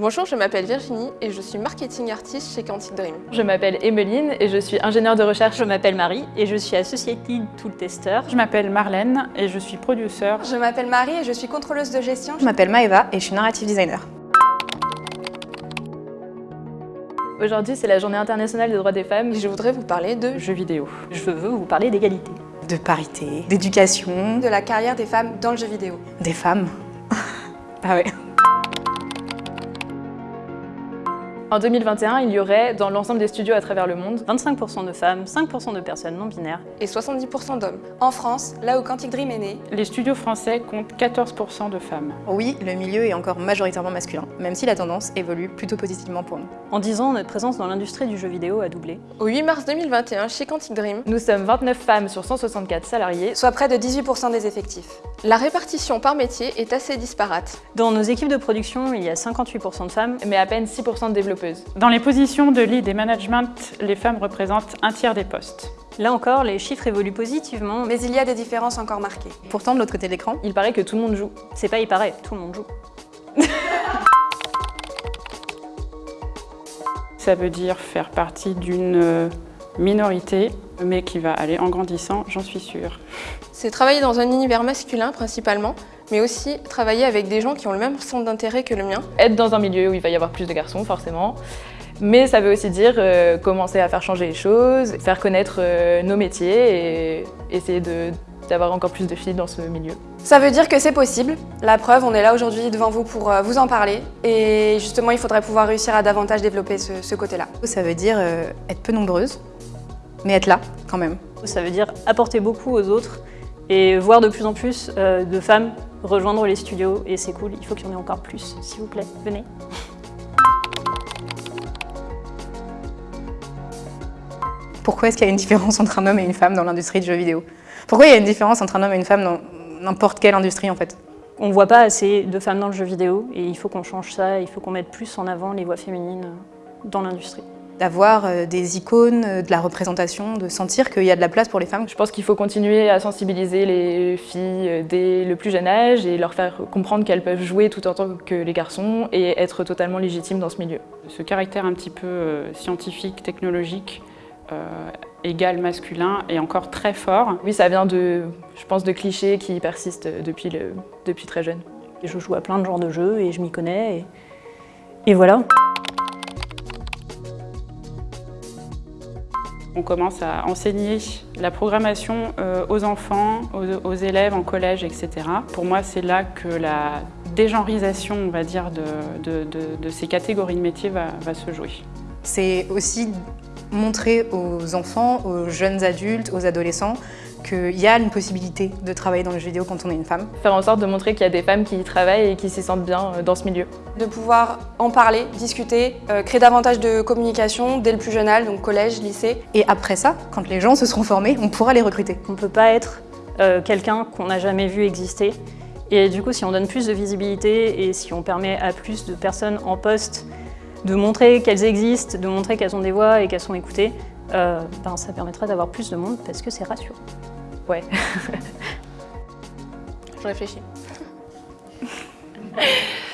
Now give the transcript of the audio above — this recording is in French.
Bonjour, je m'appelle Virginie et je suis marketing artiste chez Quantic Dream. Je m'appelle Emeline et je suis ingénieure de recherche. Je m'appelle Marie et je suis Associated Tool Tester. Je m'appelle Marlène et je suis producer. Je m'appelle Marie et je suis contrôleuse de gestion. Je m'appelle Maëva et je suis narrative designer. Aujourd'hui, c'est la journée internationale des droits des femmes. Et je voudrais vous parler de jeux vidéo. Je veux vous parler d'égalité. De parité, d'éducation. De la carrière des femmes dans le jeu vidéo. Des femmes. ah ouais. En 2021, il y aurait, dans l'ensemble des studios à travers le monde, 25% de femmes, 5% de personnes non binaires et 70% d'hommes. En France, là où Quantic Dream est né, les studios français comptent 14% de femmes. Oui, le milieu est encore majoritairement masculin, même si la tendance évolue plutôt positivement pour nous. En 10 ans, notre présence dans l'industrie du jeu vidéo a doublé. Au 8 mars 2021, chez Quantic Dream, nous sommes 29 femmes sur 164 salariés, soit près de 18% des effectifs. La répartition par métier est assez disparate. Dans nos équipes de production, il y a 58% de femmes, mais à peine 6% de développeurs. Dans les positions de lead et management, les femmes représentent un tiers des postes. Là encore, les chiffres évoluent positivement, mais il y a des différences encore marquées. Pourtant, de l'autre côté de l'écran, il paraît que tout le monde joue. C'est pas il paraît, tout le monde joue. Ça veut dire faire partie d'une minorité, mais qui va aller en grandissant, j'en suis sûre. C'est travailler dans un univers masculin principalement, mais aussi travailler avec des gens qui ont le même centre d'intérêt que le mien. Être dans un milieu où il va y avoir plus de garçons, forcément. Mais ça veut aussi dire euh, commencer à faire changer les choses, faire connaître euh, nos métiers et essayer d'avoir encore plus de filles dans ce milieu. Ça veut dire que c'est possible. La preuve, on est là aujourd'hui devant vous pour euh, vous en parler. Et justement, il faudrait pouvoir réussir à davantage développer ce, ce côté-là. Ça veut dire être peu nombreuse, mais être là quand même. Ça veut dire apporter beaucoup aux autres et voir de plus en plus de femmes rejoindre les studios et c'est cool, il faut qu'il y en ait encore plus, s'il vous plaît, venez. Pourquoi est-ce qu'il y a une différence entre un homme et une femme dans l'industrie du jeu vidéo? Pourquoi il y a une différence entre un homme et une femme dans n'importe quelle industrie en fait? On ne voit pas assez de femmes dans le jeu vidéo et il faut qu'on change ça, il faut qu'on mette plus en avant les voix féminines dans l'industrie d'avoir euh, des icônes, euh, de la représentation, de sentir qu'il y a de la place pour les femmes. Je pense qu'il faut continuer à sensibiliser les filles euh, dès le plus jeune âge et leur faire comprendre qu'elles peuvent jouer tout autant que les garçons et être totalement légitimes dans ce milieu. Ce caractère un petit peu scientifique, technologique, égal masculin est encore très fort. Oui, ça vient de, je pense, de clichés qui persistent depuis, le, depuis très jeune. Je joue à plein de genres de jeux et je m'y connais et, et voilà. On commence à enseigner la programmation euh, aux enfants, aux, élèves en collège, etc. Pour moi, c'est là que la dégenrisation, on va dire, de, ces catégories de métiers va se jouer. C'est aussi montrer aux enfants, aux jeunes adultes, aux adolescents qu'il y a une possibilité de travailler dans le jeu vidéo quand on est une femme. Faire en sorte de montrer qu'il y a des femmes qui y travaillent et qui s'y sentent bien euh, dans ce milieu. De pouvoir en parler, discuter, euh, créer davantage de communication dès le plus jeune âge, donc collège, lycée. Et après ça, quand les gens se seront formés, on pourra les recruter. On ne peut pas être euh, quelqu'un qu'on n'a jamais vu exister. Et du coup, si on donne plus de visibilité et si on permet à plus de personnes en poste de montrer qu'elles existent, de montrer qu'elles ont des voix et qu'elles sont écoutées, euh, ben, ça permettra d'avoir plus de monde parce que c'est rassurant. Ouais. Je réfléchis.